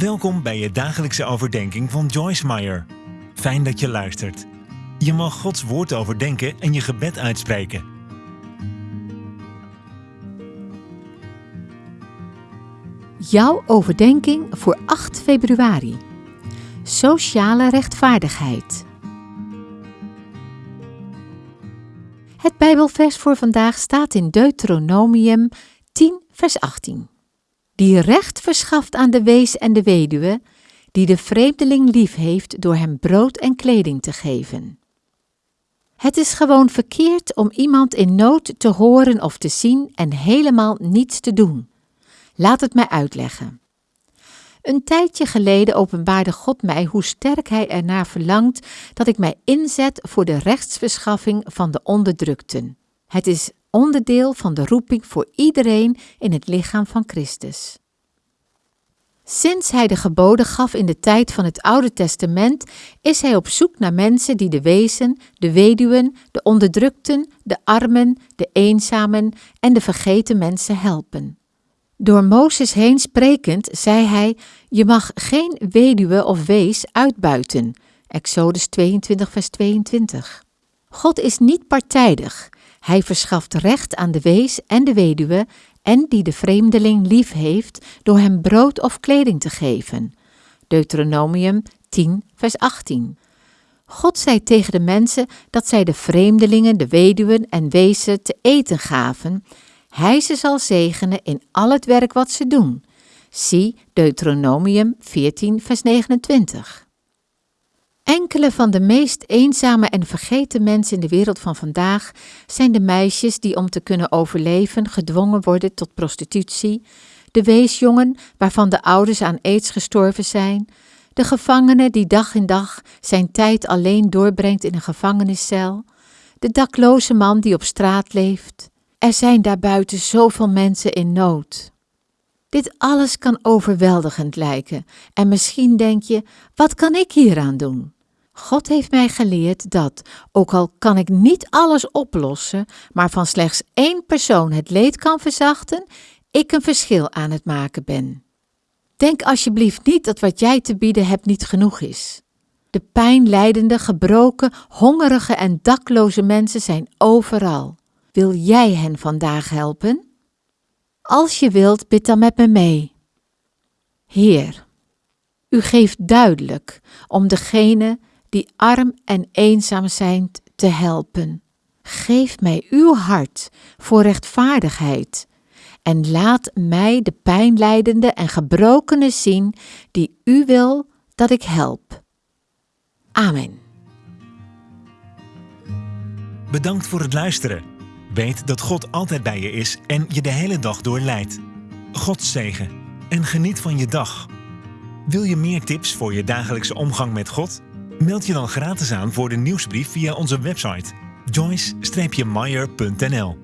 Welkom bij je dagelijkse overdenking van Joyce Meyer. Fijn dat je luistert. Je mag Gods woord overdenken en je gebed uitspreken. Jouw overdenking voor 8 februari. Sociale rechtvaardigheid. Het Bijbelvers voor vandaag staat in Deuteronomium 10, vers 18. Die recht verschaft aan de wees en de weduwe, die de vreemdeling lief heeft door hem brood en kleding te geven. Het is gewoon verkeerd om iemand in nood te horen of te zien en helemaal niets te doen. Laat het mij uitleggen. Een tijdje geleden openbaarde God mij hoe sterk Hij ernaar verlangt dat ik mij inzet voor de rechtsverschaffing van de onderdrukten. Het is onderdeel van de roeping voor iedereen in het lichaam van Christus. Sinds hij de geboden gaf in de tijd van het Oude Testament, is hij op zoek naar mensen die de wezen, de weduwen, de onderdrukten, de armen, de eenzamen en de vergeten mensen helpen. Door Mozes heen sprekend zei hij: Je mag geen weduwe of wees uitbuiten. Exodus 22, vers 22. God is niet partijdig. Hij verschaft recht aan de wees en de weduwe en die de vreemdeling lief heeft door hem brood of kleding te geven. Deuteronomium 10, vers 18. God zei tegen de mensen dat zij de vreemdelingen, de weduwen en wezen te eten gaven. Hij ze zal zegenen in al het werk wat ze doen. Zie Deuteronomium 14, vers 29. Enkele van de meest eenzame en vergeten mensen in de wereld van vandaag zijn de meisjes die om te kunnen overleven gedwongen worden tot prostitutie, de weesjongen waarvan de ouders aan aids gestorven zijn, de gevangene die dag in dag zijn tijd alleen doorbrengt in een gevangeniscel, de dakloze man die op straat leeft. Er zijn daarbuiten zoveel mensen in nood. Dit alles kan overweldigend lijken en misschien denk je: wat kan ik hieraan doen? God heeft mij geleerd dat, ook al kan ik niet alles oplossen, maar van slechts één persoon het leed kan verzachten, ik een verschil aan het maken ben. Denk alsjeblieft niet dat wat jij te bieden hebt niet genoeg is. De pijnlijdende, gebroken, hongerige en dakloze mensen zijn overal. Wil jij hen vandaag helpen? Als je wilt, bid dan met me mee. Heer, u geeft duidelijk om degene die arm en eenzaam zijn te helpen. Geef mij uw hart voor rechtvaardigheid en laat mij de pijnlijdende en gebrokene zien die u wil dat ik help. Amen. Bedankt voor het luisteren. Weet dat God altijd bij je is en je de hele dag door leidt. God zegen en geniet van je dag. Wil je meer tips voor je dagelijkse omgang met God? Meld je dan gratis aan voor de nieuwsbrief via onze website joyce-meyer.nl